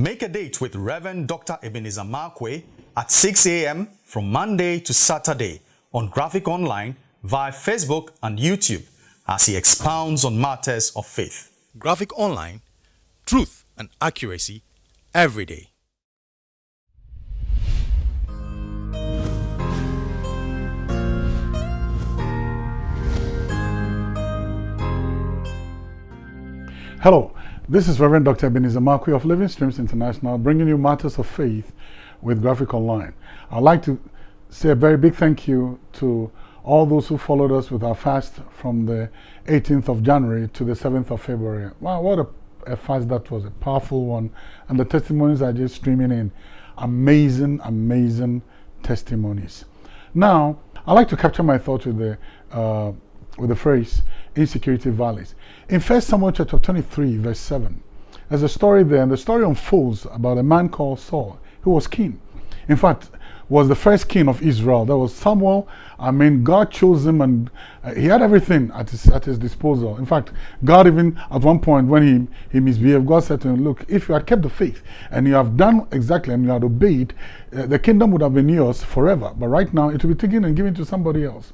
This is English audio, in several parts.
Make a date with Reverend Dr. Ebenezer Markwei at 6 a.m. from Monday to Saturday on Graphic Online via Facebook and YouTube as he expounds on matters of faith. Graphic Online, truth and accuracy every day. Hello, this is Reverend Dr. Ebenezer Markwei of Living Streams International bringing you matters of faith with Graphic Online. I'd like to say a very big thank you to all those who followed us with our fast from the 18th of January to the 7th of February. Wow, what a, a fast that was, a powerful one. And the testimonies are just streaming in. Amazing, amazing testimonies. Now, I'd like to capture my thoughts with the, uh, with the phrase, insecurity valleys. In 1 Samuel chapter 23, verse 7, there's a story there, and the story unfolds about a man called Saul, who was king. In fact, was the first king of Israel. That was Samuel. I mean, God chose him and uh, he had everything at his, at his disposal. In fact, God even at one point when he, he misbehaved, God said to him, look, if you had kept the faith and you have done exactly and you had obeyed, uh, the kingdom would have been yours forever. But right now, it will be taken and given to somebody else.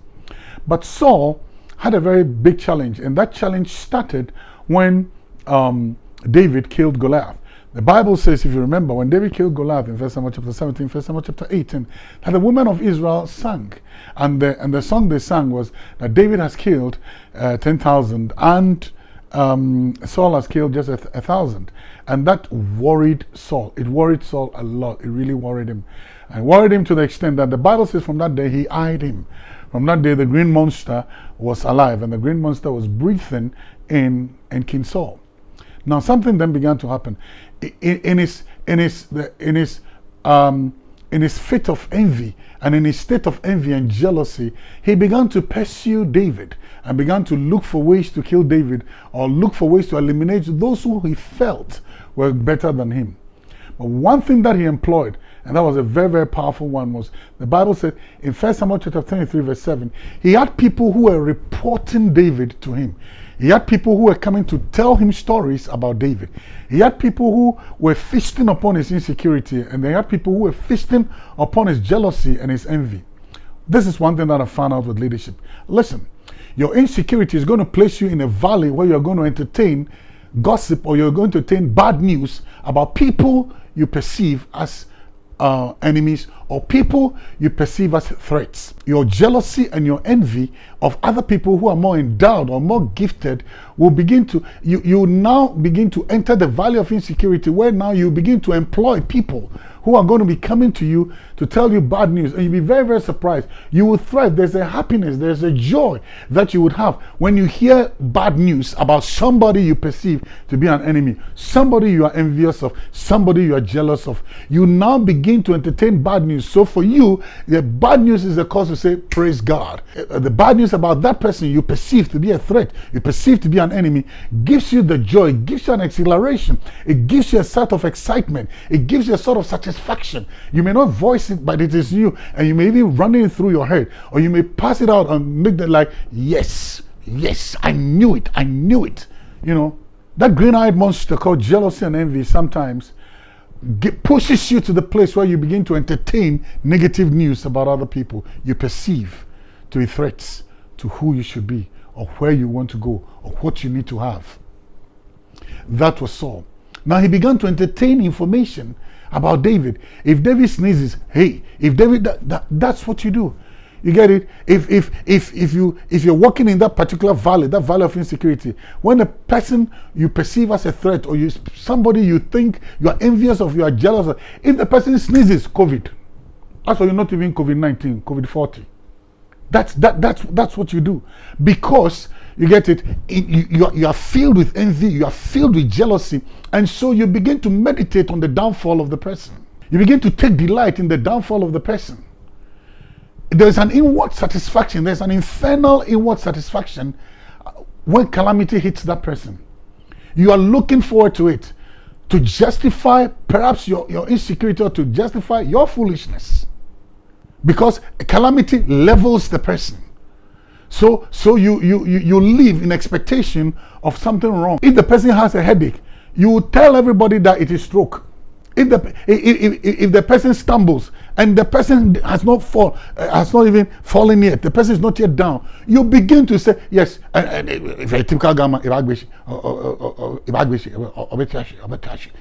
But Saul had a very big challenge, and that challenge started when um, David killed Goliath. The Bible says, if you remember, when David killed Goliath in 1 Samuel chapter 17, 1 Samuel chapter 18, that the women of Israel sang. And the, and the song they sang was that David has killed uh, 10,000 and um, Saul has killed just a, a, thousand. And that worried Saul. It worried Saul a lot. It really worried him. And worried him to the extent that the Bible says from that day he eyed him. From that day, the green monster was alive, and the green monster was breathing in, in King Saul. Now, something then began to happen. In, in his, in his, in his, um, in his fit of envy and in his state of envy and jealousy, he began to pursue David and began to look for ways to kill David or look for ways to eliminate those who he felt were better than him. But one thing that he employed and that was a very, very powerful one. Was the Bible said in First Samuel chapter 23, verse 7, he had people who were reporting David to him. He had people who were coming to tell him stories about David. He had people who were feasting upon his insecurity, and they had people who were feasting upon his jealousy and his envy. This is one thing that I found out with leadership. Listen, your insecurity is going to place you in a valley where you're going to entertain gossip or you're going to entertain bad news about people you perceive as uh, enemies or people you perceive as threats. Your jealousy and your envy of other people who are more endowed or more gifted will begin to, you, you now begin to enter the valley of insecurity where now you begin to employ people who are going to be coming to you to tell you bad news. And you'll be very, very surprised. You will thrive. There's a happiness, there's a joy that you would have when you hear bad news about somebody you perceive to be an enemy, somebody you are envious of, somebody you are jealous of. You now begin to entertain bad news. So for you, the bad news is the cause to say, Praise God. Uh, the bad news about that person you perceive to be a threat, you perceive to be an enemy, gives you the joy, gives you an exhilaration, it gives you a sort of excitement, it gives you a sort of satisfaction. You may not voice it, but it is you. And you may even run it through your head. Or you may pass it out and make it like, yes, yes, I knew it, I knew it. You know, that green-eyed monster called jealousy and envy sometimes get, pushes you to the place where you begin to entertain negative news about other people you perceive to be threats to who you should be or where you want to go or what you need to have. That was Saul. Now he began to entertain information about David. If David sneezes, hey, if David, that, that, that's what you do. You get it? If if if if you if you're walking in that particular valley, that valley of insecurity, when a person you perceive as a threat or you somebody you think you are envious of, you are jealous of, if the person sneezes, COVID. That's why you're not even COVID-19, COVID-40. That's that that's that's what you do. Because you get it, you, you, are, you are filled with envy, you are filled with jealousy, and so you begin to meditate on the downfall of the person. You begin to take delight in the downfall of the person. There's an inward satisfaction, there's an infernal inward satisfaction uh, when calamity hits that person. You are looking forward to it to justify perhaps your, your insecurity or to justify your foolishness. Because calamity levels the person. So, so you, you, you, you live in expectation of something wrong. If the person has a headache, you will tell everybody that it is stroke. If the if, if, if the person stumbles and the person has not fall uh, has not even fallen yet, the person is not yet down, you begin to say yes. If a typical gamma,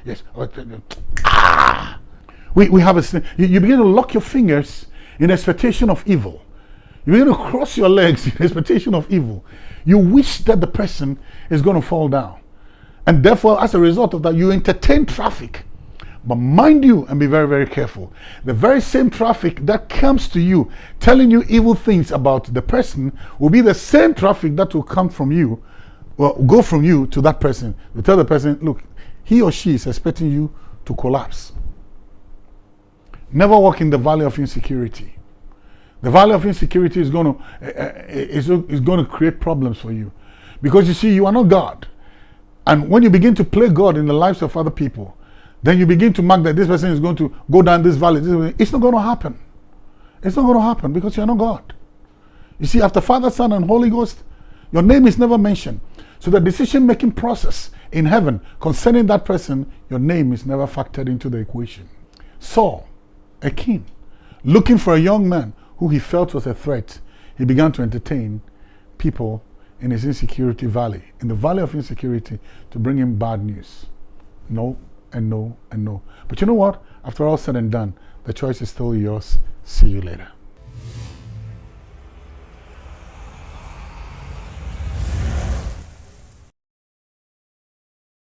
yes, ah. We we have a you, you begin to lock your fingers in expectation of evil. You begin to cross your legs in expectation of evil. You wish that the person is going to fall down. And therefore, as a result of that, you entertain traffic. But mind you, and be very, very careful. The very same traffic that comes to you telling you evil things about the person will be the same traffic that will come from you, well, go from you to that person. You tell the person, look, he or she is expecting you to collapse. Never walk in the valley of insecurity. The valley of insecurity is going to uh, is, is going to create problems for you, because you see, you are not God. And when you begin to play God in the lives of other people, then you begin to mark that this person is going to go down this valley. This it's not going to happen. It's not going to happen because you're not God. You see, after Father, Son, and Holy Ghost, your name is never mentioned. So the decision-making process in heaven concerning that person, your name is never factored into the equation. Saul, a king, looking for a young man who he felt was a threat, he began to entertain people in his insecurity valley, in the valley of insecurity, to bring him bad news. No, and no, and no. But you know what? After all said and done, the choice is still yours. See you later.